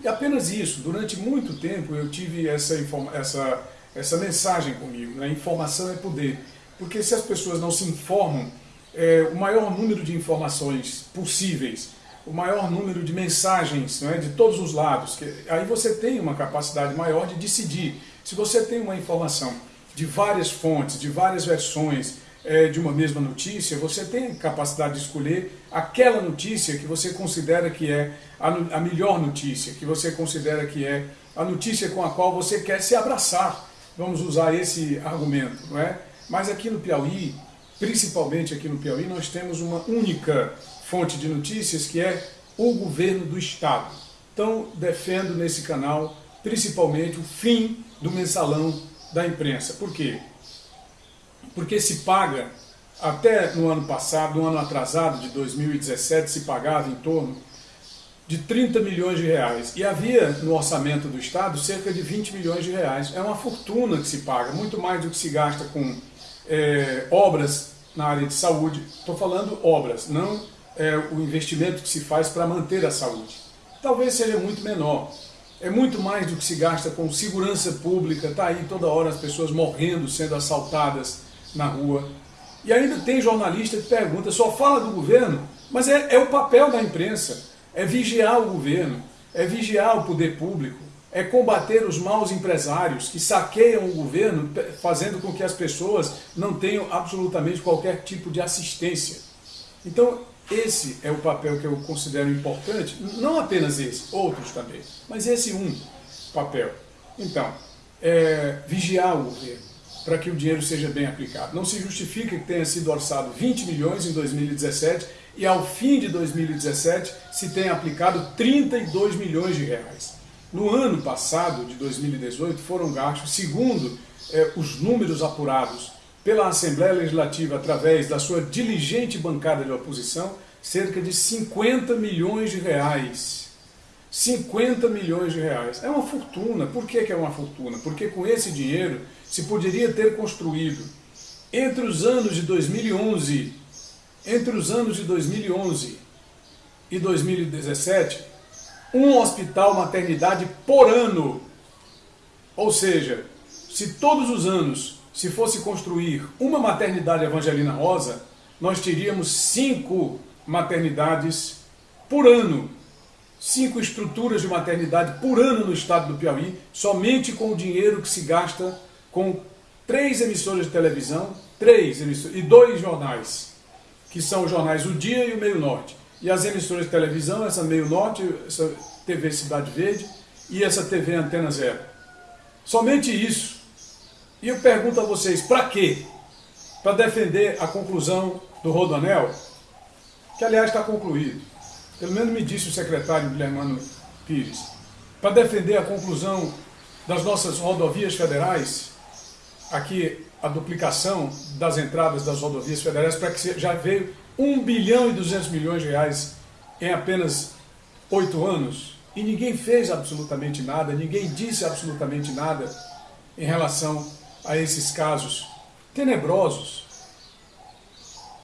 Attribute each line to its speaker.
Speaker 1: E apenas isso, durante muito tempo eu tive essa, essa, essa mensagem comigo, né? informação é poder. Porque se as pessoas não se informam, é, o maior número de informações possíveis, o maior número de mensagens é, de todos os lados, que, aí você tem uma capacidade maior de decidir. Se você tem uma informação de várias fontes, de várias versões, é, de uma mesma notícia, você tem capacidade de escolher aquela notícia que você considera que é a, a melhor notícia, que você considera que é a notícia com a qual você quer se abraçar. Vamos usar esse argumento, não é? Mas aqui no Piauí, principalmente aqui no Piauí, nós temos uma única fonte de notícias que é o governo do Estado. Então, defendo nesse canal, principalmente, o fim do mensalão da imprensa. Por quê? Porque se paga, até no ano passado, no ano atrasado de 2017, se pagava em torno de 30 milhões de reais. E havia no orçamento do Estado cerca de 20 milhões de reais. É uma fortuna que se paga, muito mais do que se gasta com é, obras na área de saúde. Estou falando obras, não é, o investimento que se faz para manter a saúde. Talvez seja muito menor. É muito mais do que se gasta com segurança pública, está aí toda hora as pessoas morrendo, sendo assaltadas, na rua. E ainda tem jornalista que pergunta, só fala do governo, mas é, é o papel da imprensa, é vigiar o governo, é vigiar o poder público, é combater os maus empresários que saqueiam o governo, fazendo com que as pessoas não tenham absolutamente qualquer tipo de assistência. Então, esse é o papel que eu considero importante, não apenas esse, outros também, mas esse um papel. Então, é, vigiar o governo para que o dinheiro seja bem aplicado. Não se justifica que tenha sido orçado 20 milhões em 2017 e ao fim de 2017 se tenha aplicado 32 milhões de reais. No ano passado, de 2018, foram gastos, segundo eh, os números apurados pela Assembleia Legislativa através da sua diligente bancada de oposição, cerca de 50 milhões de reais. 50 milhões de reais. É uma fortuna. Por que, que é uma fortuna? Porque com esse dinheiro se poderia ter construído entre os anos de 2011, entre os anos de 2011 e 2017, um hospital maternidade por ano. Ou seja, se todos os anos se fosse construir uma maternidade Evangelina Rosa, nós teríamos cinco maternidades por ano. Cinco estruturas de maternidade por ano no estado do Piauí, somente com o dinheiro que se gasta com três emissoras de televisão, três emissoras, e dois jornais, que são os jornais O Dia e o Meio Norte. E as emissoras de televisão, essa Meio Norte, essa TV Cidade Verde e essa TV Antena Zero. Somente isso. E eu pergunto a vocês, para quê? Para defender a conclusão do Rodoanel, que aliás está concluído. Pelo menos me disse o secretário Guilhermano Pires. Para defender a conclusão das nossas rodovias federais, aqui a duplicação das entradas das rodovias federais para que já veio 1 bilhão e 200 milhões de reais em apenas oito anos e ninguém fez absolutamente nada, ninguém disse absolutamente nada em relação a esses casos tenebrosos